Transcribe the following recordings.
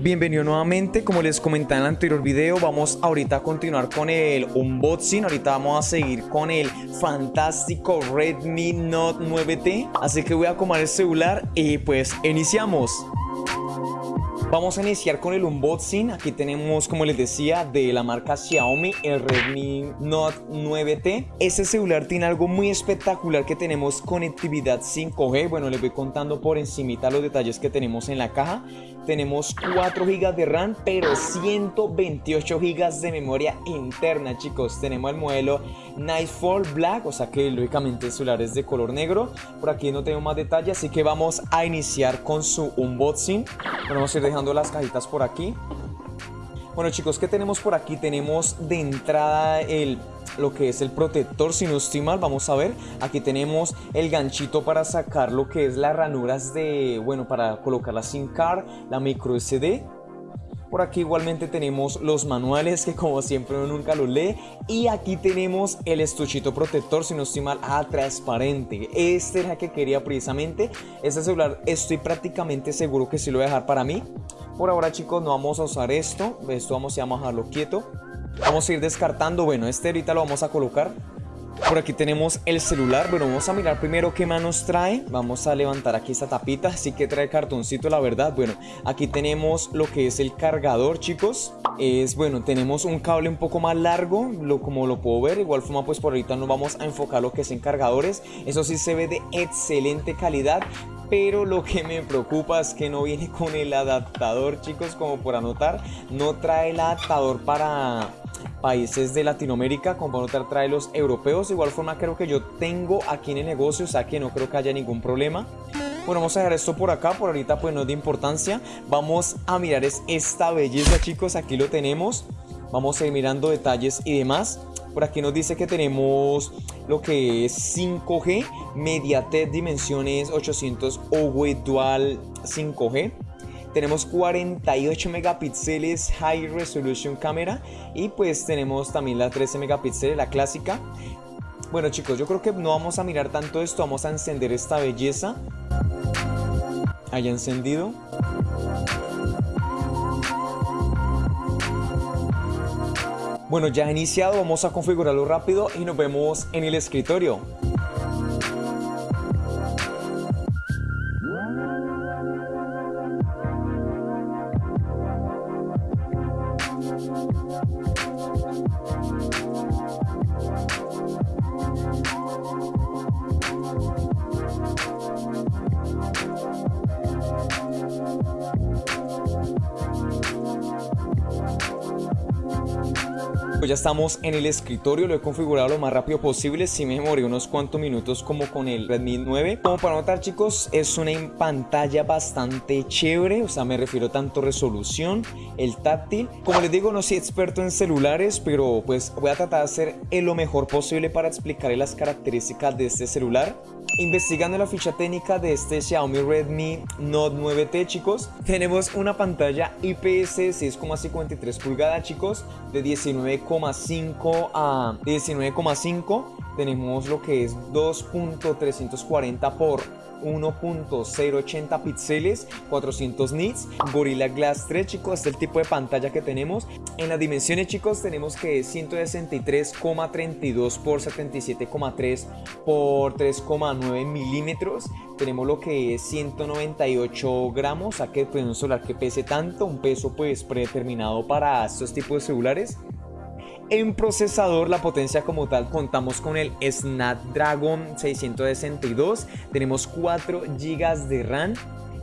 Bienvenido nuevamente, como les comentaba en el anterior video, vamos ahorita a continuar con el unboxing, ahorita vamos a seguir con el fantástico Redmi Note 9T, así que voy a acomodar el celular y pues iniciamos. Vamos a iniciar con el unboxing. Aquí tenemos, como les decía, de la marca Xiaomi, el Redmi Note 9T. Este celular tiene algo muy espectacular que tenemos conectividad 5G. Bueno, les voy contando por encimita los detalles que tenemos en la caja. Tenemos 4 GB de RAM, pero 128 GB de memoria interna, chicos. Tenemos el modelo Nightfall Black, o sea que lógicamente el celular es de color negro. Por aquí no tengo más detalles, así que vamos a iniciar con su unboxing. Vamos a ir dejando las cajitas por aquí. Bueno chicos, ¿qué tenemos por aquí? Tenemos de entrada el lo que es el protector, si no estoy mal, vamos a ver, aquí tenemos el ganchito para sacar lo que es las ranuras de, bueno, para colocar la SIM card, la micro SD, por aquí igualmente tenemos los manuales que como siempre uno nunca lo lee. Y aquí tenemos el estuchito protector, si no estoy mal, ah, transparente. Este era el que quería precisamente. Este celular estoy prácticamente seguro que sí lo voy a dejar para mí. Por ahora chicos no vamos a usar esto. Esto vamos a dejarlo quieto. Vamos a ir descartando. Bueno, este ahorita lo vamos a colocar. Por aquí tenemos el celular, bueno vamos a mirar primero qué manos trae Vamos a levantar aquí esta tapita, así que trae cartoncito la verdad Bueno, aquí tenemos lo que es el cargador chicos Es bueno, tenemos un cable un poco más largo, lo, como lo puedo ver Igual forma pues por ahorita nos vamos a enfocar lo que es en cargadores Eso sí se ve de excelente calidad pero lo que me preocupa es que no viene con el adaptador chicos como por anotar no trae el adaptador para países de Latinoamérica, como para trae los europeos. De igual forma creo que yo tengo aquí en el negocio, o sea que no creo que haya ningún problema. Bueno, vamos a dejar esto por acá, por ahorita pues no es de importancia. Vamos a mirar es esta belleza chicos, aquí lo tenemos. Vamos a ir mirando detalles y demás. Por aquí nos dice que tenemos lo que es 5G, MediaTek Dimensiones 800 OW Dual 5G tenemos 48 megapíxeles High Resolution Camera y pues tenemos también la 13 megapíxeles, la clásica. Bueno chicos, yo creo que no vamos a mirar tanto esto, vamos a encender esta belleza. Haya encendido. Bueno, ya iniciado, vamos a configurarlo rápido y nos vemos en el escritorio. Pues ya estamos en el escritorio, lo he configurado lo más rápido posible, si me demoré unos cuantos minutos como con el Redmi 9 Como para notar chicos, es una pantalla bastante chévere, o sea me refiero tanto resolución, el táctil. Como les digo no soy experto en celulares, pero pues voy a tratar de hacer lo mejor posible para explicarles las características de este celular. Investigando la ficha técnica de este Xiaomi Redmi Note 9T chicos Tenemos una pantalla IPS 6,53 pulgadas chicos De 19,5 a 19,5 Tenemos lo que es 2.340 por 1.080 píxeles, 400 nits, Gorilla Glass 3 chicos, este es el tipo de pantalla que tenemos. En las dimensiones chicos tenemos que es 163,32 por 77,3 por 3,9 milímetros. Tenemos lo que es 198 gramos, a que pues, un celular que pese tanto, un peso pues predeterminado para estos tipos de celulares. En procesador, la potencia como tal, contamos con el Snapdragon 662, tenemos 4 GB de RAM.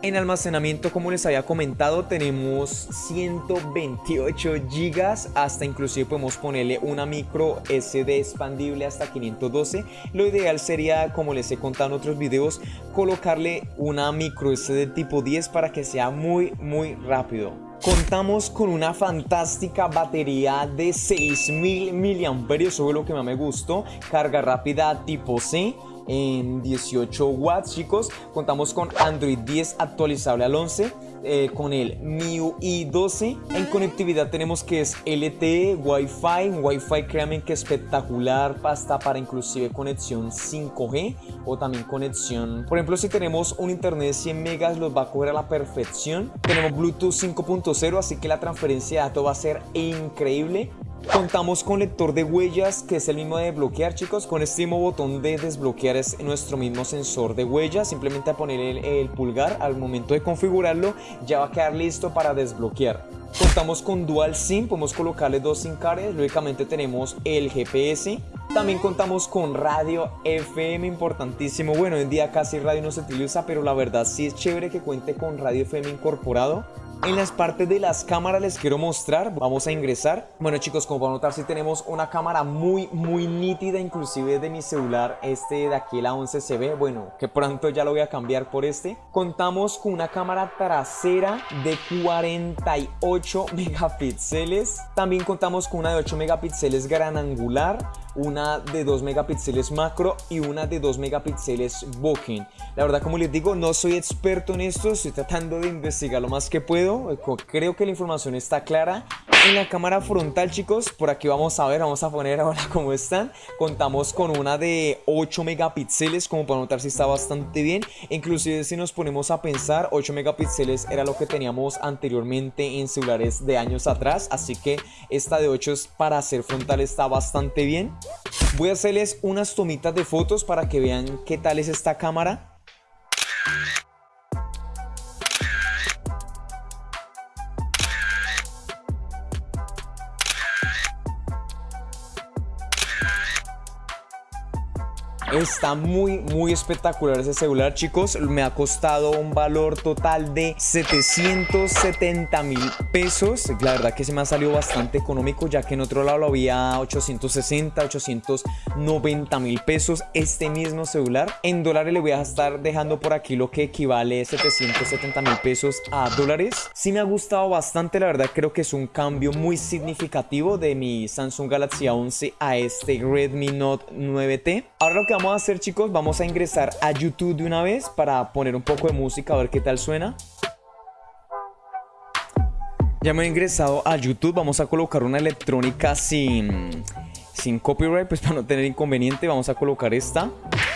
En almacenamiento, como les había comentado, tenemos 128 GB, hasta inclusive podemos ponerle una micro SD expandible hasta 512. Lo ideal sería, como les he contado en otros videos, colocarle una micro SD tipo 10 para que sea muy, muy rápido. Contamos con una fantástica batería de 6000 mAh, eso es lo que más me gustó, carga rápida tipo C en 18 watts chicos, contamos con Android 10 actualizable al 11, eh, con el MIUI 12. En conectividad tenemos que es LTE, Wi-Fi, Wi-Fi créanme que espectacular, hasta para inclusive conexión 5G o también conexión, por ejemplo si tenemos un internet de 100 megas los va a coger a la perfección. Tenemos Bluetooth 5.0 así que la transferencia de datos va a ser increíble. Contamos con lector de huellas que es el mismo de bloquear chicos. Con este mismo botón de desbloquear es nuestro mismo sensor de huellas. Simplemente a poner el, pulgar al momento de configurarlo ya va a quedar listo para desbloquear. Contamos con Dual SIM, podemos colocarle dos SIM cards. Lógicamente tenemos el GPS también contamos con radio FM, importantísimo. Bueno, hoy en día casi radio no se utiliza, pero la verdad sí es chévere que cuente con radio FM incorporado. En las partes de las cámaras les quiero mostrar, vamos a ingresar. Bueno chicos, como pueden notar, sí tenemos una cámara muy, muy nítida, inclusive de mi celular, este de aquí, la 11CB, bueno, que pronto ya lo voy a cambiar por este. Contamos con una cámara trasera de 48 megapíxeles. También contamos con una de 8 megapíxeles gran angular una de 2 megapíxeles macro y una de 2 megapíxeles bokeh. La verdad, como les digo, no soy experto en esto, estoy tratando de investigar lo más que puedo. Creo que la información está clara. En la cámara frontal, chicos, por aquí vamos a ver, vamos a poner ahora cómo están. Contamos con una de 8 megapíxeles, como para notar si está bastante bien. Inclusive si nos ponemos a pensar, 8 megapíxeles era lo que teníamos anteriormente en celulares de años atrás. Así que esta de 8 para hacer frontal está bastante bien. Voy a hacerles unas tomitas de fotos para que vean qué tal es esta cámara. Está muy, muy espectacular ese celular, chicos. Me ha costado un valor total de 770 mil pesos. La verdad que se me ha salido bastante económico, ya que en otro lado había 860, 890 mil pesos. Este mismo celular. En dólares le voy a estar dejando por aquí lo que equivale a 770 mil pesos a dólares. Sí me ha gustado bastante, la verdad creo que es un cambio muy significativo de mi Samsung Galaxy A11 a este Redmi Note 9T. Ahora lo que vamos a hacer chicos, vamos a ingresar a YouTube de una vez para poner un poco de música, a ver qué tal suena. Ya me he ingresado a YouTube, vamos a colocar una electrónica sin, sin copyright, pues para no tener inconveniente, vamos a colocar esta.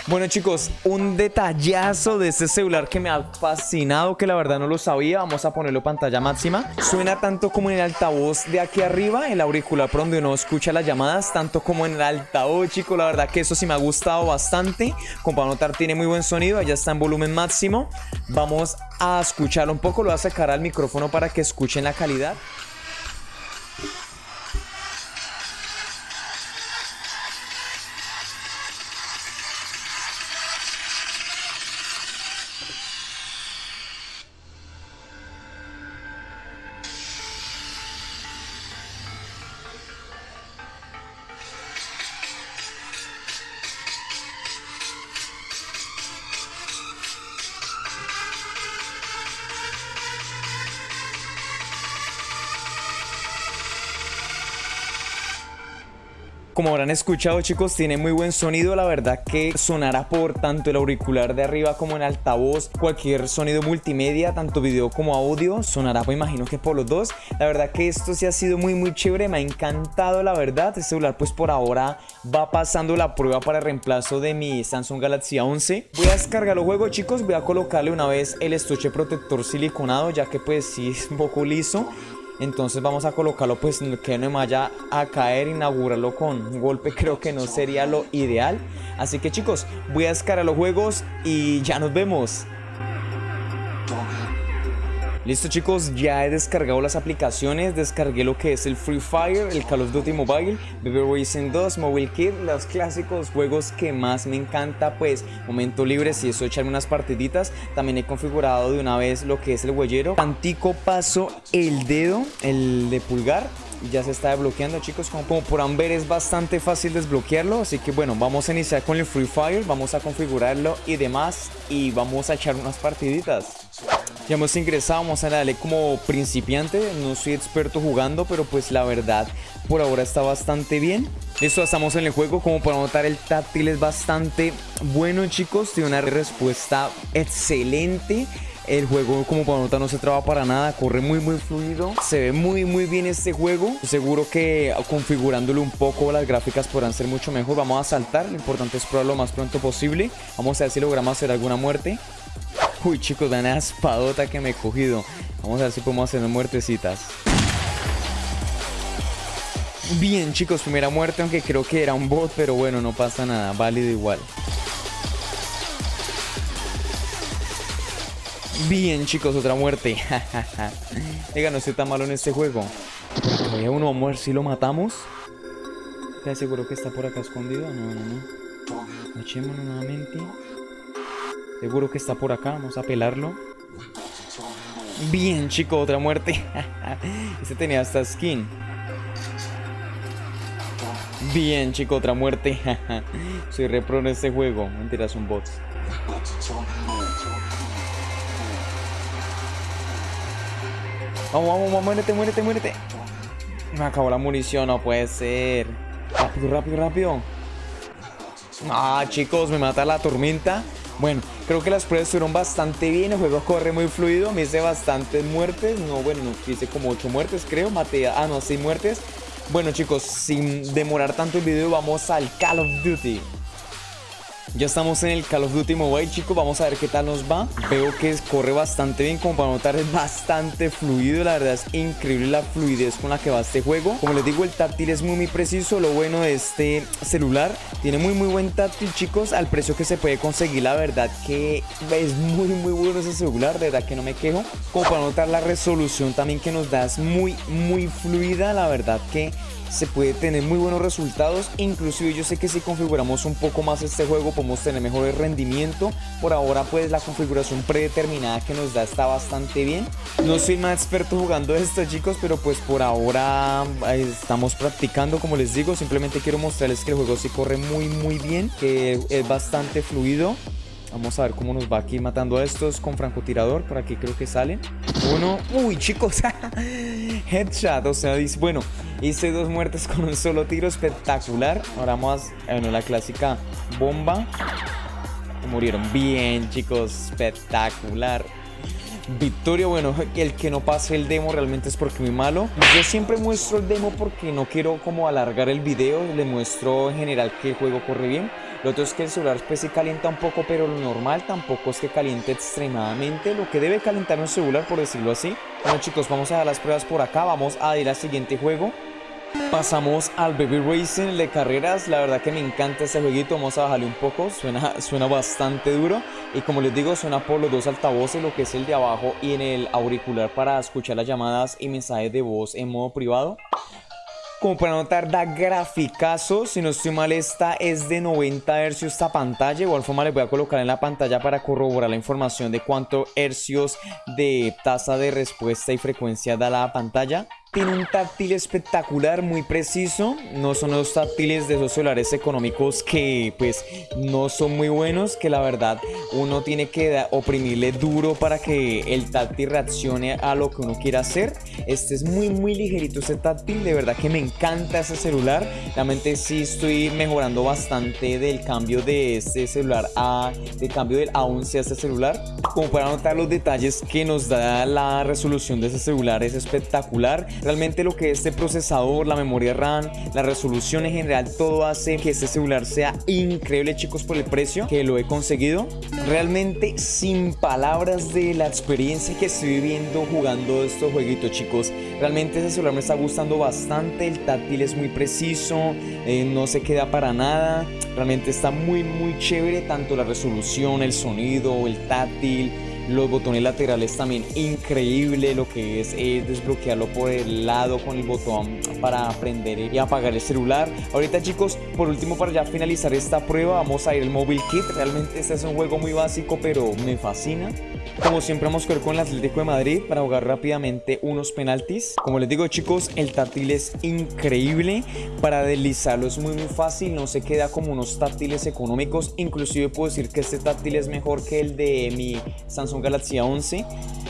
Bueno chicos, un detallazo de este celular que me ha fascinado, que la verdad no lo sabía. Vamos a ponerlo pantalla máxima. Suena tanto como en el altavoz de aquí arriba, el auricular por donde uno escucha las llamadas, tanto como en el altavoz, chicos. La verdad que eso sí me ha gustado bastante. Como para notar, tiene muy buen sonido. Allá está en volumen máximo. Vamos a escucharlo un poco. Lo voy a sacar al micrófono para que escuchen la calidad. Como habrán escuchado chicos, tiene muy buen sonido, la verdad que sonará por tanto el auricular de arriba como en altavoz, cualquier sonido multimedia, tanto video como audio, sonará pues imagino que por los dos. La verdad que esto sí ha sido muy muy chévere, me ha encantado la verdad, este celular pues por ahora va pasando la prueba para el reemplazo de mi Samsung Galaxy A11. Voy a descargar los juegos chicos, voy a colocarle una vez el estuche protector siliconado ya que pues sí es un poco liso entonces vamos a colocarlo pues que no me vaya a caer, inaugurarlo con un golpe creo que no sería lo ideal. Así que chicos, voy a descargar los juegos y ya nos vemos. Listo chicos, ya he descargado las aplicaciones, descargué lo que es el Free Fire, el Call of Duty Mobile, Baby Racing 2, Mobile Kit, los clásicos juegos que más me encanta, pues momento libre, si eso echarme unas partiditas, también he configurado de una vez lo que es el huellero, tantico paso el dedo, el de pulgar, ya se está desbloqueando chicos. Como, como podrán ver es bastante fácil desbloquearlo. Así que bueno vamos a iniciar con el Free Fire vamos a configurarlo y demás y vamos a echar unas partiditas ya hemos ingresado, vamos a darle como principiante, no soy experto jugando, pero pues la verdad por ahora está bastante bien. Listo, estamos en el juego, como para notar el táctil es bastante bueno chicos, tiene una respuesta excelente. El juego como para nota no se traba para nada, corre muy muy fluido. Se ve muy muy bien este juego. Seguro que configurándolo un poco las gráficas podrán ser mucho mejor. Vamos a saltar, lo importante es probarlo lo más pronto posible. Vamos a ver si logramos hacer alguna muerte. Uy chicos, vean esa espadota que me he cogido. Vamos a ver si podemos hacer muertecitas. Bien chicos, primera muerte, aunque creo que era un bot, pero bueno, no pasa nada, válido igual. Bien chicos, otra muerte. Venga, no estoy tan malo en este juego. Uno, vamos a ver si lo matamos. ¿Te seguro que está por acá escondido? No, no, no. Echémonos nuevamente. Seguro que está por acá, vamos a pelarlo. Bien chicos, otra muerte. este tenía hasta skin. Bien, chico, otra muerte. Soy repro en este juego. Mentiras, un bots. Vamos, vamos, vamos, muérete, muérete, muérete. Me acabó la munición, no puede ser. Rápido, rápido, rápido. Ah, chicos, me mata la tormenta. Bueno, creo que las pruebas fueron bastante bien. El juego corre muy fluido. Me hice bastantes muertes. No, bueno, hice como 8 muertes, creo. Maté, ah, no, 6 muertes. Bueno chicos, sin demorar tanto el video, vamos al Call of Duty. Ya estamos en el Call of Duty Mobile, chicos. Vamos a ver qué tal nos va. Veo que corre bastante bien. Como para notar, es bastante fluido. La verdad es increíble la fluidez con la que va este juego. Como les digo, el táctil es muy, muy preciso. Lo bueno de este celular, tiene muy, muy buen táctil, chicos. Al precio que se puede conseguir, la verdad que es muy, muy bueno ese celular. De verdad que no me quejo. Como para notar la resolución también que nos da es muy, muy fluida. La verdad que se puede tener muy buenos resultados. Inclusive yo sé que si configuramos un poco más este juego podemos tener mejores rendimiento. Por ahora pues la configuración predeterminada que nos da está bastante bien. No soy más experto jugando esto chicos, pero pues por ahora estamos practicando como les digo. Simplemente quiero mostrarles que el juego sí corre muy muy bien, que es bastante fluido. Vamos a ver cómo nos va aquí matando a estos con francotirador. Por aquí creo que salen. Uno. Uy, chicos. Headshot. O sea, dice, bueno, hice dos muertes con un solo tiro. Espectacular. Ahora vamos a, bueno, la clásica bomba. Murieron bien, chicos. Espectacular. Victoria, bueno, el que no pase el demo realmente es porque muy malo. Yo siempre muestro el demo porque no quiero como alargar el video. Le muestro en general que el juego corre bien. Lo otro es que el celular pues sí calienta un poco, pero lo normal tampoco es que caliente extremadamente. Lo que debe calentar un celular, por decirlo así. Bueno chicos, vamos a dar las pruebas por acá. Vamos a ir al siguiente juego. Pasamos al Baby Racing de carreras, la verdad que me encanta este jueguito, vamos a bajarle un poco, suena, suena bastante duro y como les digo suena por los dos altavoces, lo que es el de abajo y en el auricular para escuchar las llamadas y mensajes de voz en modo privado. Como para notar, da graficazo. Si no estoy mal, esta es de 90 Hz esta pantalla. igual forma les voy a colocar en la pantalla para corroborar la información de cuánto hercios de tasa de respuesta y frecuencia da la pantalla. Tiene un táctil espectacular, muy preciso. No son los táctiles de esos celulares económicos que pues no son muy buenos. Que la verdad uno tiene que oprimirle duro para que el táctil reaccione a lo que uno quiera hacer. Este es muy muy ligerito este táctil. De verdad que me encanta ese celular. Realmente sí estoy mejorando bastante del cambio de este celular a... Del cambio del A11 a este celular. Como para notar los detalles que nos da la resolución de ese celular es espectacular Realmente lo que este procesador, la memoria RAM, la resolución en general, todo hace que este celular sea increíble chicos por el precio que lo he conseguido. Realmente sin palabras de la experiencia que estoy viviendo jugando estos jueguitos chicos. Realmente este celular me está gustando bastante, el táctil es muy preciso, eh, no se queda para nada. Realmente está muy muy chévere tanto la resolución, el sonido, el táctil los botones laterales también increíble lo que es, desbloquearlo por el lado con el botón para prender y apagar el celular ahorita chicos por último para ya finalizar esta prueba vamos a ir al Mobile Kit realmente este es un juego muy básico pero me fascina como siempre vamos a ir con el Atlético de Madrid para jugar rápidamente unos penaltis. Como les digo chicos, el táctil es increíble. Para deslizarlo es muy muy fácil, no se queda como unos táctiles económicos. Inclusive puedo decir que este táctil es mejor que el de mi Samsung Samsung Galaxy A11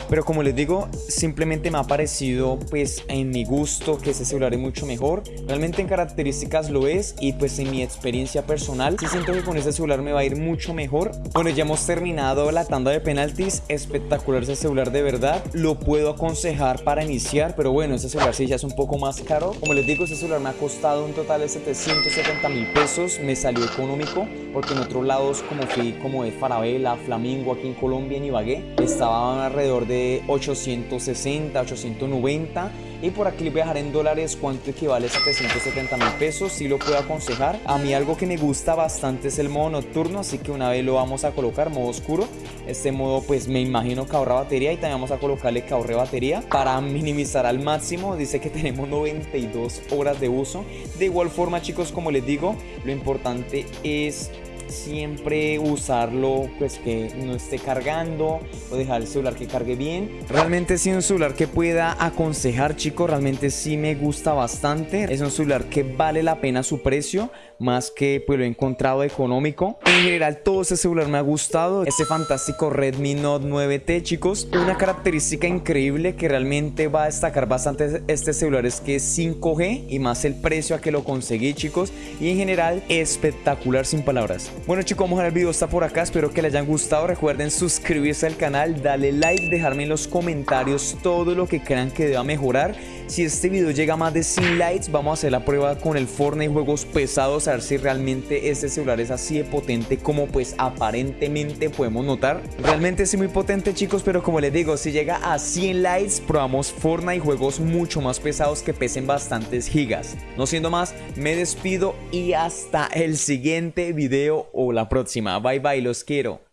pero como les digo, simplemente me ha parecido pues en mi gusto que ese celular es mucho mejor. Realmente en características lo es y pues en mi experiencia personal sí siento que con ese celular me va a ir mucho mejor. Bueno, ya hemos terminado la tanda de penaltis. Espectacular ese celular de verdad. Lo puedo aconsejar para iniciar, pero bueno, ese celular sí ya es un poco más caro. Como les digo, ese celular me ha costado un total de 770 mil pesos. Me salió económico porque en otros lados como fui como de Farabela, Flamingo, aquí en Colombia, en Ibagué, estaban alrededor de 860, 890 y por aquí les voy a dejar en dólares cuánto equivale a 770 mil pesos, si lo puedo aconsejar. A mí algo que me gusta bastante es el modo nocturno, así que una vez lo vamos a colocar, modo oscuro. Este modo pues me imagino que ahorra batería y también vamos a colocarle que ahorre batería para minimizar al máximo. Dice que tenemos 92 horas de uso. De igual forma chicos, como les digo, lo importante es siempre usarlo pues que no esté cargando o dejar el celular que cargue bien. Realmente sí un celular que pueda aconsejar chicos realmente sí me gusta bastante. Es un celular que vale la pena su precio más que pues lo he encontrado económico. En general todo ese celular me ha gustado. Ese fantástico Redmi Note 9T chicos una característica increíble que realmente va a destacar bastante este celular es que es 5G y más el precio a que lo conseguí chicos. Y en general espectacular sin palabras. Bueno chicos, vamos a el video está por acá, espero que les hayan gustado, recuerden suscribirse al canal, darle like, dejarme en los comentarios todo lo que crean que deba mejorar. Si este video llega a más de 100 likes, vamos a hacer la prueba con el Fortnite juegos pesados, a ver si realmente este celular es así de potente como pues aparentemente podemos notar. Realmente es muy potente chicos, pero como les digo, si llega a 100 likes, probamos Fortnite juegos mucho más pesados que pesen bastantes gigas. No siendo más, me despido y hasta el siguiente video o la próxima. Bye bye, los quiero.